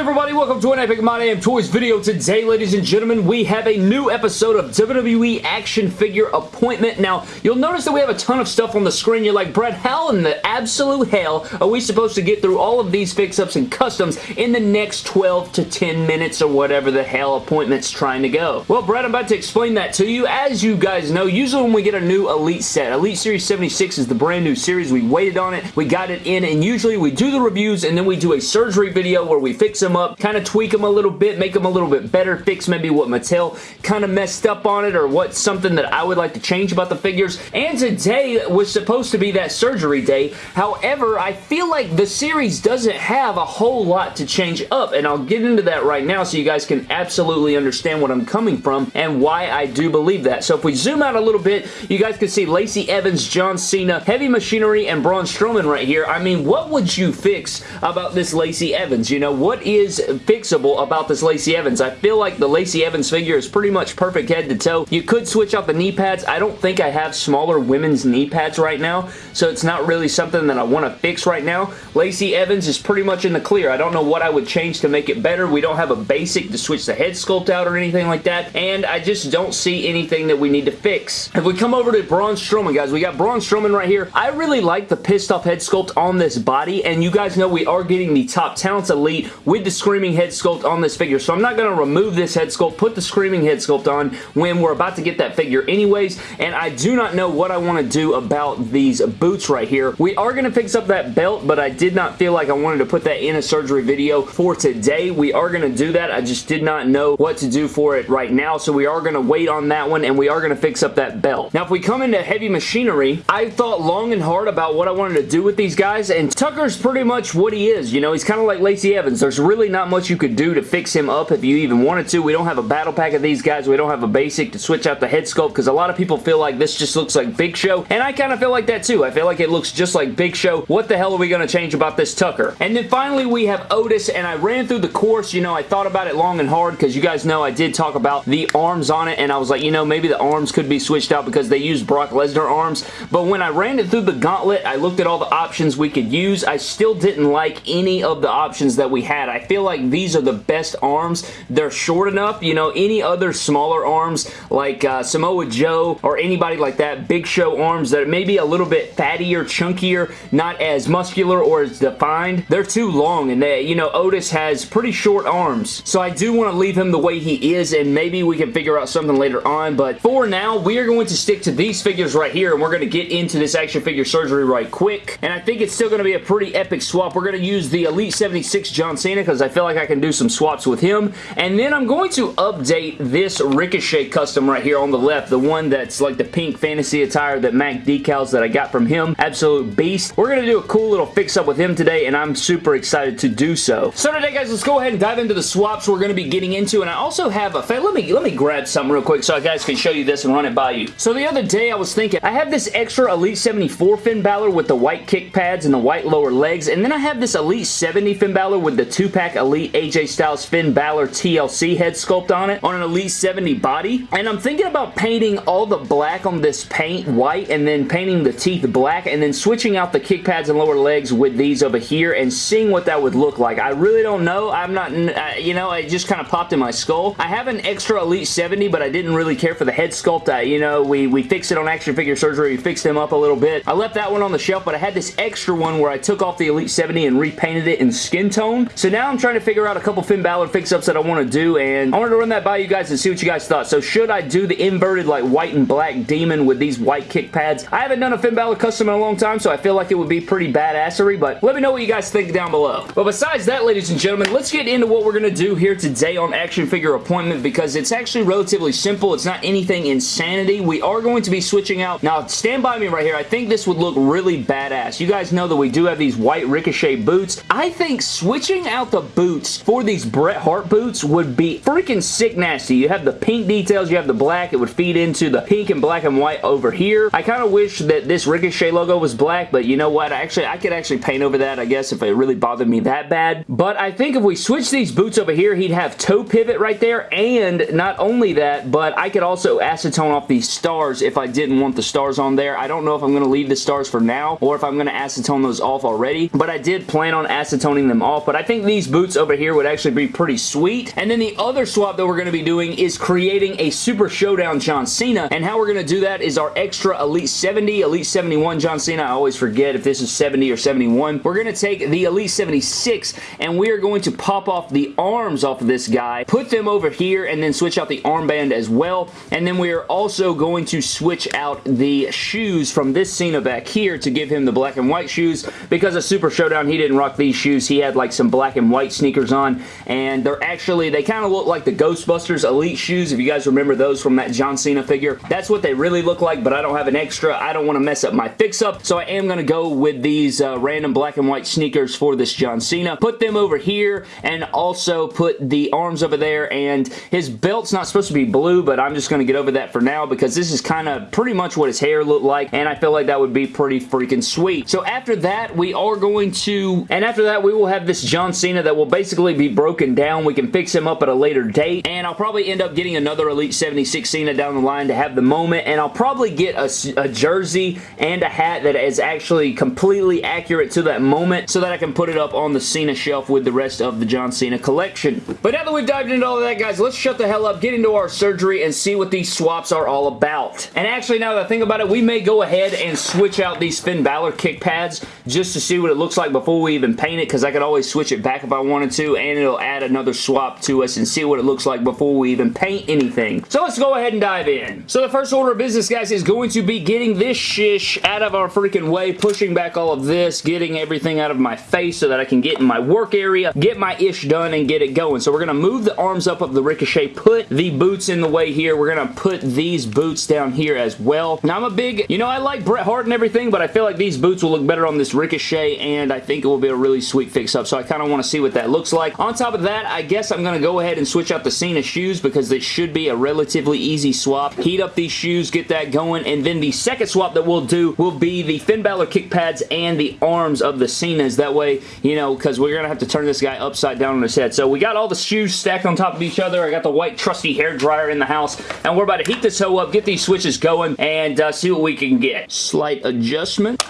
good everybody? Welcome to an Epic My Damn Toys video. Today, ladies and gentlemen, we have a new episode of WWE Action Figure Appointment. Now, you'll notice that we have a ton of stuff on the screen. You're like, Brett, how in the absolute hell are we supposed to get through all of these fix-ups and customs in the next 12 to 10 minutes or whatever the hell appointment's trying to go? Well, Brett, I'm about to explain that to you. As you guys know, usually when we get a new Elite set, Elite Series 76 is the brand new series. We waited on it, we got it in, and usually we do the reviews and then we do a surgery video where we fix them up, kind of tweak them a little bit, make them a little bit better, fix maybe what Mattel kind of messed up on it or what's something that I would like to change about the figures. And today was supposed to be that surgery day. However, I feel like the series doesn't have a whole lot to change up and I'll get into that right now so you guys can absolutely understand what I'm coming from and why I do believe that. So if we zoom out a little bit, you guys can see Lacey Evans, John Cena, Heavy Machinery, and Braun Strowman right here. I mean, what would you fix about this Lacey Evans? You know, what is fixable about this Lacey Evans? I feel like the Lacey Evans figure is pretty much perfect head to toe. You could switch out the knee pads. I don't think I have smaller women's knee pads right now, so it's not really something that I want to fix right now. Lacey Evans is pretty much in the clear. I don't know what I would change to make it better. We don't have a basic to switch the head sculpt out or anything like that, and I just don't see anything that we need to fix. If we come over to Braun Strowman, guys, we got Braun Strowman right here. I really like the pissed off head sculpt on this body, and you guys know we are getting the Top Talents Elite with the Screaming head sculpt on this figure, so I'm not going to remove this head sculpt, put the Screaming head sculpt on when we're about to get that figure anyways, and I do not know what I want to do about these boots right here. We are going to fix up that belt, but I did not feel like I wanted to put that in a surgery video for today. We are going to do that. I just did not know what to do for it right now, so we are going to wait on that one, and we are going to fix up that belt. Now, if we come into heavy machinery, I thought long and hard about what I wanted to do with these guys, and Tucker's pretty much what he is. You know, he's kind of like Lacey Evans. There's really not much you could do to fix him up if you even wanted to. We don't have a battle pack of these guys. We don't have a basic to switch out the head sculpt because a lot of people feel like this just looks like Big Show, and I kind of feel like that too. I feel like it looks just like Big Show. What the hell are we going to change about this Tucker? And then finally, we have Otis, and I ran through the course. You know, I thought about it long and hard because you guys know I did talk about the arms on it, and I was like, you know, maybe the arms could be switched out because they use Brock Lesnar arms, but when I ran it through the gauntlet, I looked at all the options we could use. I still didn't like any of the options that we had. I feel like these are the best arms. They're short enough. You know, any other smaller arms like uh, Samoa Joe or anybody like that, Big Show arms that may be a little bit fattier, chunkier, not as muscular or as defined, they're too long and they, you know, Otis has pretty short arms. So I do want to leave him the way he is and maybe we can figure out something later on, but for now, we are going to stick to these figures right here and we're going to get into this action figure surgery right quick. And I think it's still going to be a pretty epic swap. We're going to use the Elite 76 John Cena because I feel like I can do some swaps with him. And then I'm going to update this Ricochet custom right here on the left, the one that's like the pink fantasy attire that Mac decals that I got from him. Absolute beast. We're going to do a cool little fix-up with him today, and I'm super excited to do so. So today, guys, let's go ahead and dive into the swaps we're going to be getting into, and I also have a... Let me, let me grab something real quick so I guys can show you this and run it by you. So the other day, I was thinking, I have this extra Elite 74 Finn Balor with the white kick pads and the white lower legs, and then I have this Elite 70 Finn Balor with the 2-pack Elite AJ Styles Finn Balor TLC head sculpt on it, on an Elite 70 body, and I'm thinking about painting all the black on this paint white, and then painting the teeth black, and then switching out the kick pads and lower legs with these over here, and seeing what that would look like. I really don't know. I'm not, uh, you know, it just kind of popped in my skull. I have an extra Elite 70, but I didn't really care for the head sculpt. I, you know, we, we fixed it on Action Figure Surgery. We fixed him up a little bit. I left that one on the shelf, but I had this extra one where I took off the Elite 70 and repainted it in skin tone. So now I'm trying to figure out a couple Finn Balor fix-ups that I want to do, and I wanted to run that by you guys and see what you guys thought. So should I do the inverted, like, white and black demon with these white kick pads? I haven't done a Finn Balor custom in a long time, so I feel like it would be pretty badassery, but let me know what you guys think down below. But besides that, ladies and gentlemen, let's get into what we're going to do here today on Action Figure Appointment because it's actually relatively simple. It's not anything insanity. We are going to be switching out. Now, stand by me right here. I think this would look really badass. You guys know that we do have these white Ricochet boots. I think switching out the boots for these Bret Hart boots would be freaking sick nasty. You have the pink details, you have the black. It would feed into the pink and black and white over here. I kind of wish that this Ricochet logo was black, but you know what? Actually, I could actually paint over that, I guess, if it really bothered me that bad. But I think if we switch these boots over here, he'd have toe pivot right there, and not only that, but I could also acetone off these stars if I didn't want the stars on there. I don't know if I'm going to leave the stars for now, or if I'm going to acetone those off already, but I did plan on acetoning them off, but I think these boots over here would actually be pretty sweet. And then the other swap that we're going to be doing is creating a Super Showdown John Cena. And how we're going to do that is our extra Elite 70, Elite 71 John Cena. I always forget if this is 70 or 71. We're going to take the Elite 76 and we are going to pop off the arms off of this guy, put them over here, and then switch out the armband as well. And then we are also going to switch out the shoes from this Cena back here to give him the black and white shoes because of Super Showdown, he didn't rock these shoes. He had like some black and white sneakers on and they're actually, they kind of look like the Ghostbusters Elite shoes if you guys remember those from that John Cena figure. That's what they really look like, but I don't have an extra. I don't want to mess up my fix-up, so I am going to go with these uh, random black and white sneakers for this John Cena. Put them over here and also put the arms over there and his belt's not supposed to be blue, but I'm just going to get over that for now because this is kind of pretty much what his hair looked like and I feel like that would be pretty freaking sweet. So after that, we are going to, and after that, we will have this John Cena that will basically be broken down. We can fix him up at a later date and I'll probably end up getting another Elite 76 Cena down the line to have the moment and I'll probably get a, a jersey and a hat that is actually completely accurate to that moment so that I can put it up on the Cena shelf with the rest of the John Cena collection. But now that we've dived into all of that, guys, let's shut the hell up, get into our surgery, and see what these swaps are all about. And actually, now that I think about it, we may go ahead and switch out these Finn Balor kick pads just to see what it looks like before we even paint it, because I could always switch it back if I wanted to, and it'll add another swap to us and see what it looks like before we even paint anything. So let's go ahead and dive in. So the first order of business, guys, is going to be getting this shish out of our freaking way, pushing back all of this, getting everything out of my face so that I can get in my work area, get my ish done, and get it going. So we're going to move the arms up of the Ricochet, put the boots in the way here. We're going to put these boots down here as well. Now, I'm a big, you know, I like Bret Hart and everything, but I feel like these boots will look better on this Ricochet, and I think it will be a really sweet fix-up, so I kind of want to see what that looks like. On top of that, I guess I'm going to go ahead and switch out the Cena shoes because this should be a relatively easy swap. Heat up these shoes, get that going, and then the second swap that we'll do will be the Finn Balor kick pads and the arms of the Cenas. That way, you know, because we're going to have to turn this guy upside down on his head. So we got all the shoes stacked on top of each other. I got the white trusty hair dryer in the house, and we're about to heat this hoe up, get these switches going, and uh, see what we can get. Slight adjustment.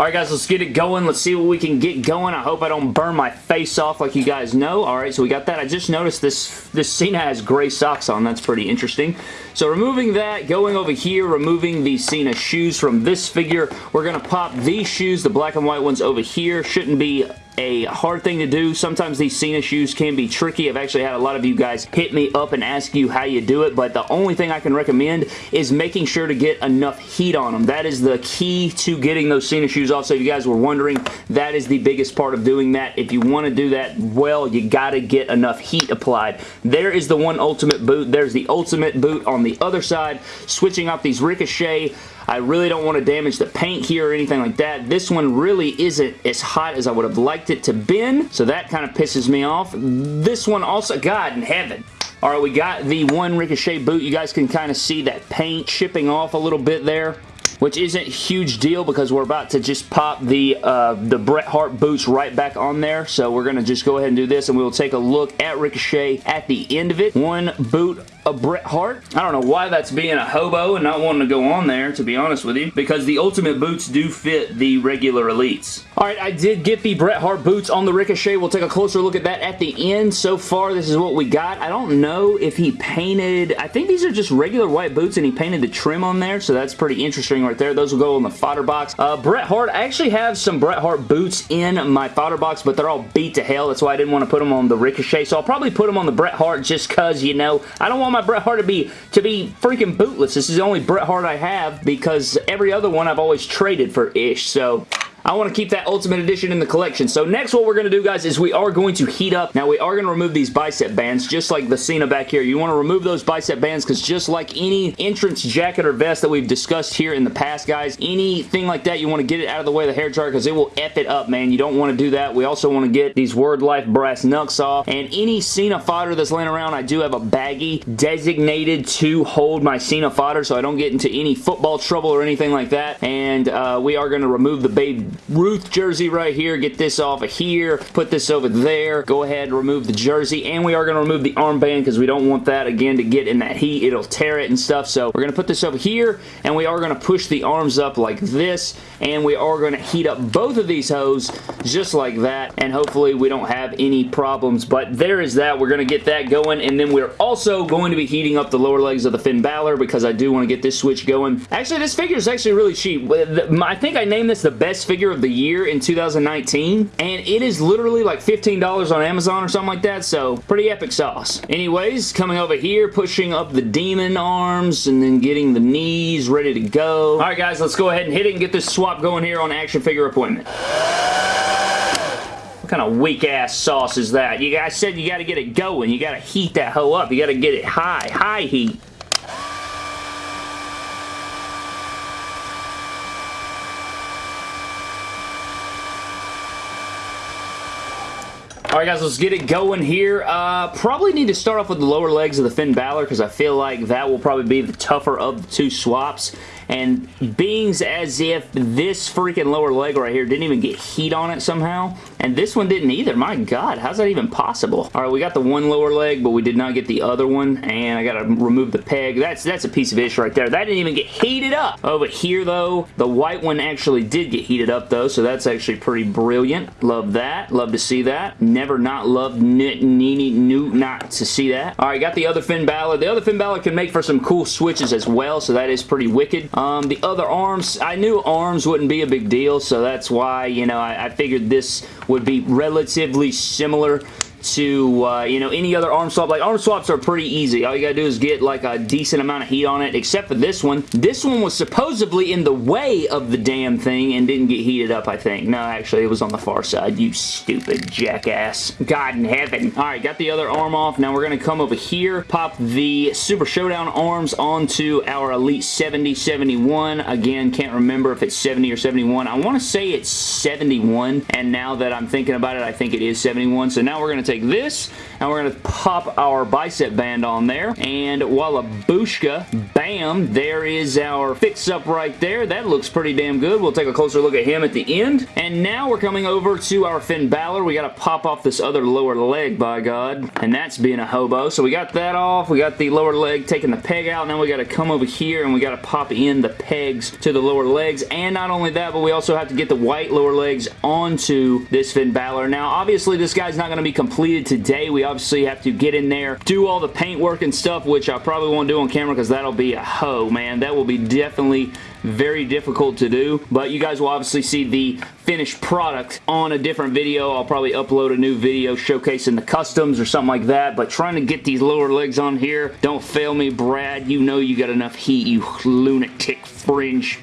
Alright guys, let's get it going. Let's see what we can get going. I hope I don't burn my face off like you guys know. Alright, so we got that. I just noticed this, this Cena has gray socks on. That's pretty interesting. So removing that, going over here, removing the Cena shoes from this figure. We're going to pop these shoes, the black and white ones over here. Shouldn't be a hard thing to do. Sometimes these Cena shoes can be tricky. I've actually had a lot of you guys hit me up and ask you how you do it, but the only thing I can recommend is making sure to get enough heat on them. That is the key to getting those Cena shoes off. So if you guys were wondering, that is the biggest part of doing that. If you want to do that well, you got to get enough heat applied. There is the one ultimate boot. There's the ultimate boot on the other side. Switching off these Ricochet I really don't want to damage the paint here or anything like that. This one really isn't as hot as I would have liked it to been, so that kind of pisses me off. This one also, God in heaven. Alright, we got the one Ricochet boot. You guys can kind of see that paint chipping off a little bit there which isn't huge deal because we're about to just pop the uh, the Bret Hart boots right back on there. So we're going to just go ahead and do this and we'll take a look at Ricochet at the end of it. One boot of Bret Hart. I don't know why that's being a hobo and not wanting to go on there, to be honest with you, because the Ultimate boots do fit the regular Elites. Alright, I did get the Bret Hart boots on the Ricochet. We'll take a closer look at that at the end. So far, this is what we got. I don't know if he painted... I think these are just regular white boots and he painted the trim on there, so that's pretty interesting right there. Those will go in the fodder box. Uh, Bret Hart, I actually have some Bret Hart boots in my fodder box, but they're all beat to hell. That's why I didn't want to put them on the Ricochet, so I'll probably put them on the Bret Hart just because, you know, I don't want my Bret Hart to be to be freaking bootless. This is the only Bret Hart I have because every other one I've always traded for ish, so... I want to keep that Ultimate Edition in the collection. So next what we're going to do, guys, is we are going to heat up. Now, we are going to remove these bicep bands, just like the Cena back here. You want to remove those bicep bands because just like any entrance jacket or vest that we've discussed here in the past, guys, anything like that, you want to get it out of the way of the hair dryer because it will F it up, man. You don't want to do that. We also want to get these Word Life brass knucks off. And any Cena fodder that's laying around, I do have a baggie designated to hold my Cena fodder so I don't get into any football trouble or anything like that. And uh, we are going to remove the baby Ruth jersey right here. Get this off of here. Put this over there. Go ahead and remove the jersey. And we are going to remove the armband because we don't want that, again, to get in that heat. It'll tear it and stuff. So we're going to put this over here. And we are going to push the arms up like this. And we are going to heat up both of these hose just like that. And hopefully we don't have any problems. But there is that. We're going to get that going. And then we're also going to be heating up the lower legs of the Finn Balor because I do want to get this switch going. Actually, this figure is actually really cheap. I think I named this the best figure of the year in 2019, and it is literally like $15 on Amazon or something like that, so pretty epic sauce. Anyways, coming over here, pushing up the demon arms, and then getting the knees ready to go. Alright guys, let's go ahead and hit it and get this swap going here on Action Figure Appointment What kind of weak ass sauce is that? You guys said you got to get it going. You got to heat that hoe up. You got to get it high, high heat. Alright guys, let's get it going here. Uh, probably need to start off with the lower legs of the Finn Balor because I feel like that will probably be the tougher of the two swaps and beings as if this freaking lower leg right here didn't even get heat on it somehow, and this one didn't either. My God, how's that even possible? All right, we got the one lower leg, but we did not get the other one, and I got to remove the peg. That's, that's a piece of ish right there. That didn't even get heated up. Over here, though, the white one actually did get heated up, though, so that's actually pretty brilliant. Love that. Love to see that. Never not loved Nini New not to see that. All right, got the other Finn Balor. The other Finn Balor can make for some cool switches as well, so that is pretty wicked. Um, the other arms, I knew arms wouldn't be a big deal, so that's why, you know, I, I figured this would be relatively similar to, uh, you know, any other arm swap. Like, arm swaps are pretty easy. All you gotta do is get, like, a decent amount of heat on it, except for this one. This one was supposedly in the way of the damn thing and didn't get heated up, I think. No, actually, it was on the far side. You stupid jackass. God in heaven. Alright, got the other arm off. Now we're gonna come over here, pop the Super Showdown arms onto our Elite 70, 71. Again, can't remember if it's 70 or 71. I want to say it's 71, and now that I'm thinking about it, I think it is 71. So now we're to take this and we're going to pop our bicep band on there and Wallabushka, bam, there is our fix-up right there. That looks pretty damn good. We'll take a closer look at him at the end. And now we're coming over to our Finn Balor. We got to pop off this other lower leg, by God. And that's being a hobo. So we got that off. We got the lower leg taking the peg out. Now we got to come over here and we got to pop in the pegs to the lower legs. And not only that, but we also have to get the white lower legs onto this Finn Balor. Now, obviously, this guy's not going to be complete completed today. We obviously have to get in there, do all the paint work and stuff, which I probably won't do on camera because that'll be a hoe, man. That will be definitely very difficult to do, but you guys will obviously see the finished product on a different video. I'll probably upload a new video showcasing the customs or something like that, but trying to get these lower legs on here, don't fail me, Brad. You know you got enough heat, you lunatic fringe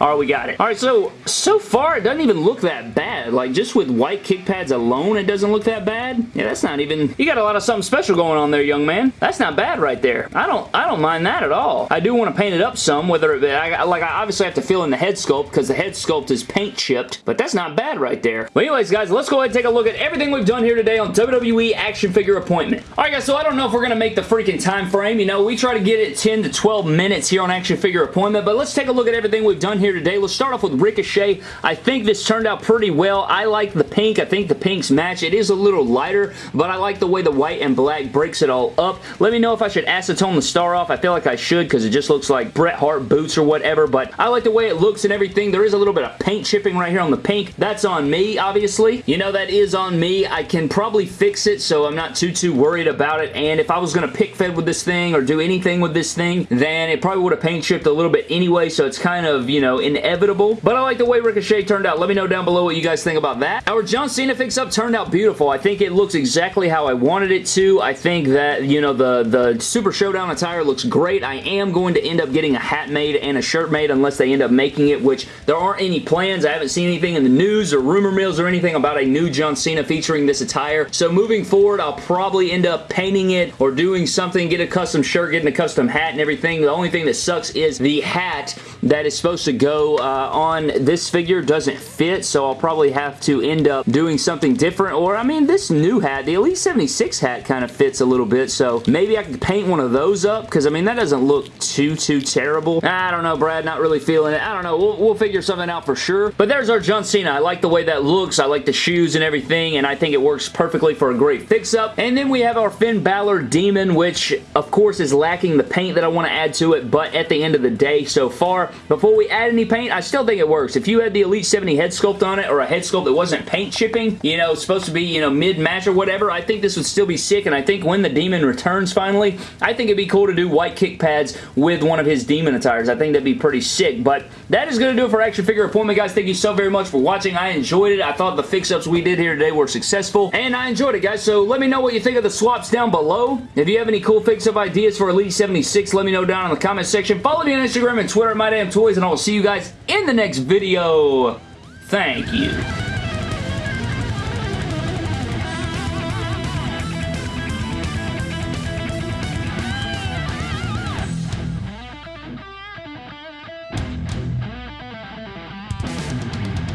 Alright, we got it. Alright, so, so far it doesn't even look that bad. Like, just with white kick pads alone, it doesn't look that bad. Yeah, that's not even... You got a lot of something special going on there, young man. That's not bad right there. I don't I don't mind that at all. I do want to paint it up some, whether it... I, like, I obviously have to fill in the head sculpt because the head sculpt is paint chipped, but that's not bad right there. But anyways, guys, let's go ahead and take a look at everything we've done here today on WWE Action Figure Appointment. Alright, guys, so I don't know if we're going to make the freaking time frame. You know, we try to get it 10 to 12 minutes here on Action Figure Appointment, but let's take a look at everything we've done here today. Let's start off with Ricochet. I think this turned out pretty well. I like the pink. I think the pinks match. It is a little lighter, but I like the way the white and black breaks it all up. Let me know if I should acetone the star off. I feel like I should because it just looks like Bret Hart boots or whatever, but I like the way it looks and everything. There is a little bit of paint chipping right here on the pink. That's on me, obviously. You know, that is on me. I can probably fix it, so I'm not too, too worried about it, and if I was going to pick fed with this thing or do anything with this thing, then it probably would have paint chipped a little bit anyway, so it's kind of, you know, inevitable, but I like the way Ricochet turned out. Let me know down below what you guys think about that. Our John Cena fix-up turned out beautiful. I think it looks exactly how I wanted it to. I think that, you know, the, the Super Showdown attire looks great. I am going to end up getting a hat made and a shirt made unless they end up making it, which there aren't any plans. I haven't seen anything in the news or rumor mills or anything about a new John Cena featuring this attire. So moving forward, I'll probably end up painting it or doing something, get a custom shirt, getting a custom hat and everything. The only thing that sucks is the hat that is supposed to go go uh, on this figure doesn't fit, so I'll probably have to end up doing something different. Or, I mean, this new hat, the Elite 76 hat kind of fits a little bit, so maybe I could paint one of those up, because, I mean, that doesn't look too, too terrible. I don't know, Brad, not really feeling it. I don't know. We'll, we'll figure something out for sure. But there's our John Cena. I like the way that looks. I like the shoes and everything, and I think it works perfectly for a great fix-up. And then we have our Finn Balor Demon, which, of course, is lacking the paint that I want to add to it, but at the end of the day, so far, before we add any paint, I still think it works. If you had the Elite 70 head sculpt on it, or a head sculpt that wasn't paint chipping, you know, supposed to be, you know, mid-match or whatever, I think this would still be sick, and I think when the Demon returns finally, I think it'd be cool to do white kick pads with one of his Demon attires. I think that'd be pretty sick, but that is going to do it for Action Figure Appointment, guys. Thank you so very much for watching. I enjoyed it. I thought the fix-ups we did here today were successful, and I enjoyed it, guys, so let me know what you think of the swaps down below. If you have any cool fix-up ideas for Elite 76, let me know down in the comment section. Follow me on Instagram and Twitter at MyDamnToys, and I will see you guys in the next video. Thank you.